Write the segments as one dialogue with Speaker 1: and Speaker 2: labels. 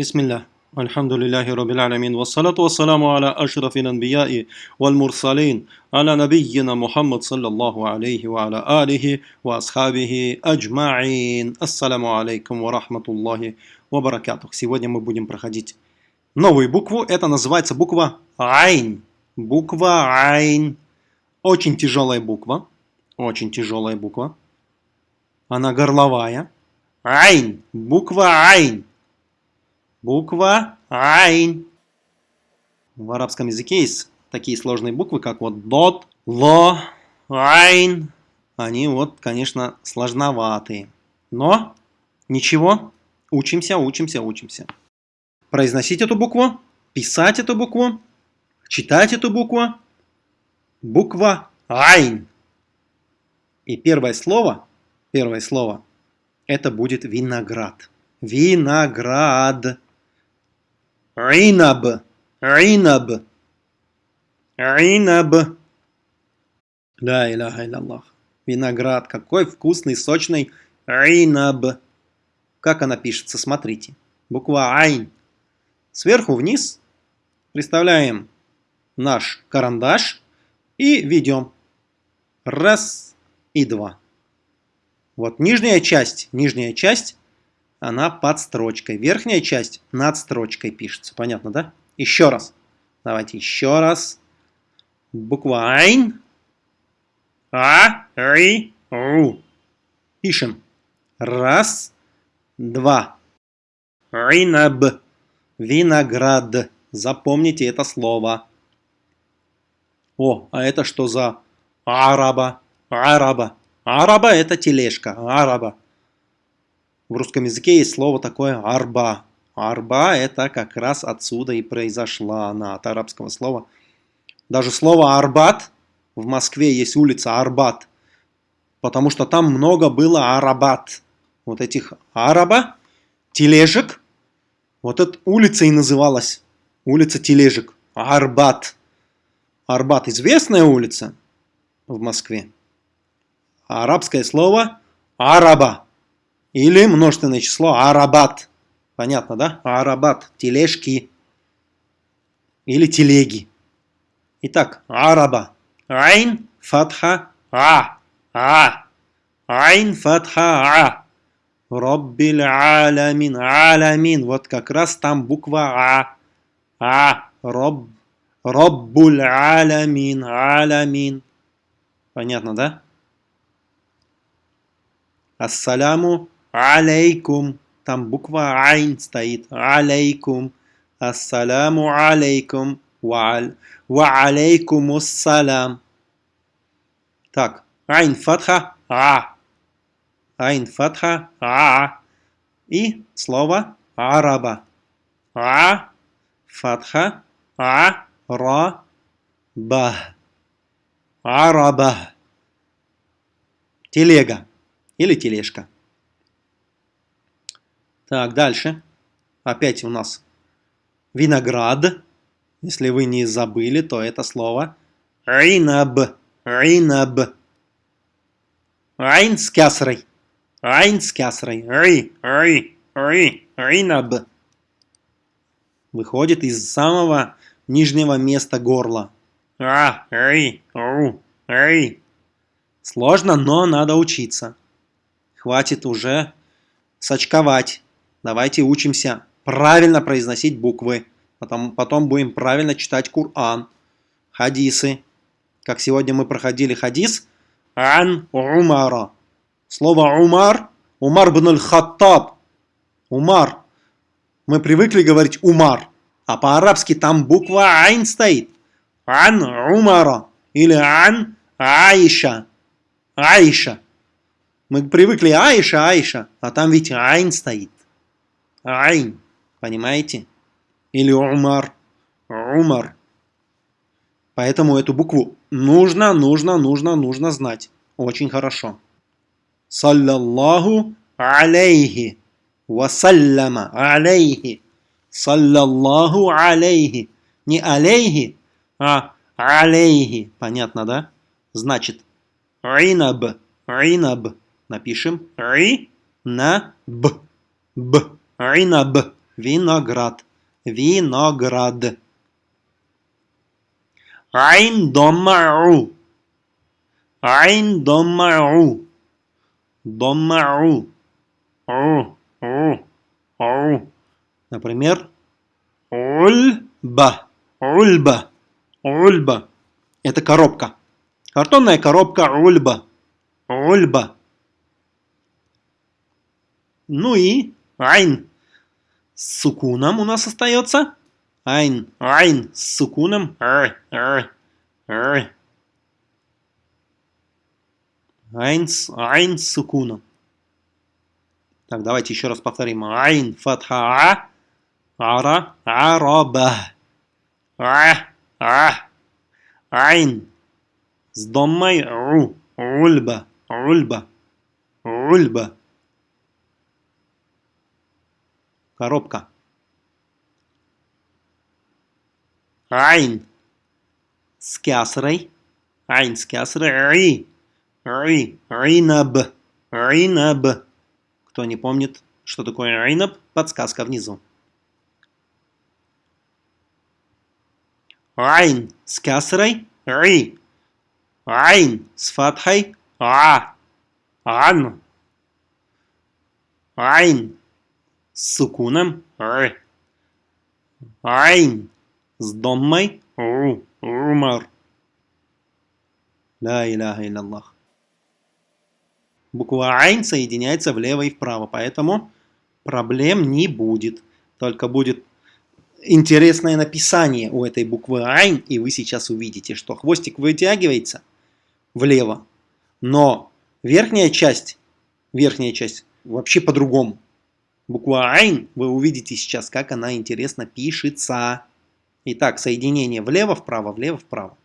Speaker 1: بسم الله الحمد لله رب العالمين والصلاة والسلام على أشرف الأنبياء والمرسلين على نبينا محمد صلى الله عليه وعلى آله وأصحابه أجمعين السلام عليكم ورحمة الله وبركاته Сегодня мы будем проходить новую букву. Это называется буква Айн. Буква Айн. Очень тяжелая буква. Очень тяжелая буква. Она горловая. Айн. Буква Айн. Буква Айн. В арабском языке есть такие сложные буквы, как вот дот, ло, айн. Они вот, конечно, сложноватые. Но ничего, учимся, учимся, учимся. Произносить эту букву, писать эту букву, читать эту букву. Буква Айн. И первое слово, первое слово, это будет виноград. Виноград. عنب. عنب. عنب. لا إله إلا الله. Виноград. Какой вкусный, сочный. عنب. Как она пишется? Смотрите. Буква Айн. Сверху вниз представляем наш карандаш и ведем. Раз и два. Вот нижняя часть, нижняя часть она под строчкой. Верхняя часть над строчкой пишется. Понятно, да? Еще раз. Давайте еще раз. Буква Айн. А, Ри, Ру. Пишем. Раз, два. Ринаб. Виноград. Запомните это слово. О, а это что за араба? Араба. Араба это тележка. Араба. В русском языке есть слово такое арба. Арба это как раз отсюда и произошла она, от арабского слова. Даже слово арбат, в Москве есть улица Арбат, потому что там много было арабат. Вот этих араба, тележек, вот эта улица и называлась. Улица тележек. Арбат. Арбат известная улица в Москве. Арабское слово араба. Или множественное число арабат. Понятно, да? Арабат. Тележки. Или телеги. Итак, араба. Айн, фатха, а. А. Айн, фатха, а. Роббиль аламин. Аламин. Вот как раз там буква А. А. Роб. Роббуль аламин. Аламин. Понятно, да? Ассаляму алейкум. Там буква айн стоит. Алейкум. Ассаляму алейкум. Ва алейкум ассалям. Так. Айн фатха. А. Айн фатха. А. И слово араба. А. Фатха. А. Ра. Ба. Араба. Телега или тележка. Так, дальше. Опять у нас виноград. Если вы не забыли, то это слово ринаб. Ринаб. Райн с кясрой. Райн с кясрой. Ри, ри, ри, ринаб. Выходит из самого нижнего места горла. А, ри, ру, ри. Сложно, но надо учиться. Хватит уже сочковать. Давайте учимся правильно произносить буквы. Потом, потом будем правильно читать Кур'ан. Хадисы. Как сегодня мы проходили хадис. Ан Умара. Слово Умар. Умар бн аль-Хаттаб. Умар. Мы привыкли говорить Умар. А по-арабски там буква Айн стоит. Ан Умара. Или Ан Аиша. Аиша. Мы привыкли Аиша, Аиша. А там ведь Айн стоит. Айн. Понимаете? Или Умар. Умар. Поэтому эту букву нужно, нужно, нужно, нужно знать. Очень хорошо. Саллаллаху алейхи. Вассаляма алейхи. Саллаллаху алейхи. Не алейхи, а алейхи. Понятно, да? Значит, ринаб. Ринаб. Напишем. Ри. На. Б. Б. Инаб. Виноград. Виноград. Айн доммау. Айн доммау. Доммау. О, о, о. Например, ульба. Ульба. Ульба. Это коробка. Картонная коробка ульба. Ульба. Ну и айн с сукуном у нас остается. Айн, айн с сукуном. Ай, ай, ай. Айн, айн с сукуном. Так, давайте еще раз повторим. Айн, фатха, ара, араба. А, а. Айн. С домой ру. Ульба. Ульба. Ульба. Коробка. Айн. С кясрой. Айн с кясрой. Ри. Ри. Ринаб. Ринаб. Кто не помнит, что такое ринаб, подсказка внизу. Айн с кясрой. Ри. Айн с фатхой. А. Ан. Айн с сукуном. Р. Айн с доммой. Ру. Румар. Ла иляха илляллах. Буква Айн соединяется влево и вправо, поэтому проблем не будет. Только будет интересное написание у этой буквы Айн, и вы сейчас увидите, что хвостик вытягивается влево, но верхняя часть, верхняя часть вообще по-другому. Буква Айн, вы увидите сейчас, как она интересно пишется. Итак, соединение влево-вправо, влево-вправо.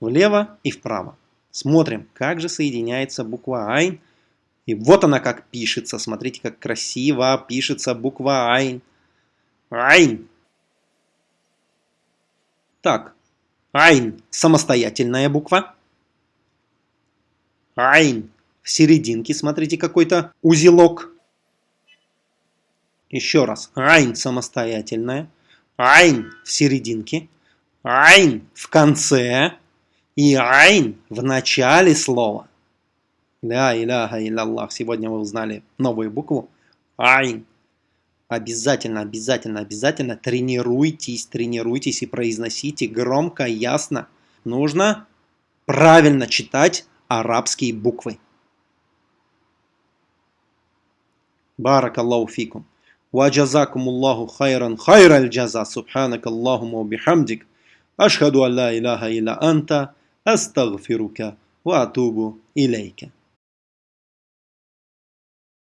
Speaker 1: Влево и вправо. Смотрим, как же соединяется буква Айн. И вот она как пишется. Смотрите, как красиво пишется буква Айн. Айн. Так, Айн – самостоятельная буква. Айн в серединке, смотрите, какой-то узелок. Еще раз. Айн самостоятельная. Айн в серединке. Айн в конце. И айн в начале слова. Ля иляха илlallah. Сегодня вы узнали новую букву. Айн. Обязательно, обязательно, обязательно тренируйтесь, тренируйтесь и произносите громко, ясно. Нужно правильно читать арабские буквы. Баракаллаху фикум. وجزاكم الله خيرا خير الجزاء. سبحانك اللهم وبحمدك. أشهد أن لا إله إلا أنت أستغفرك وأتوب إليك.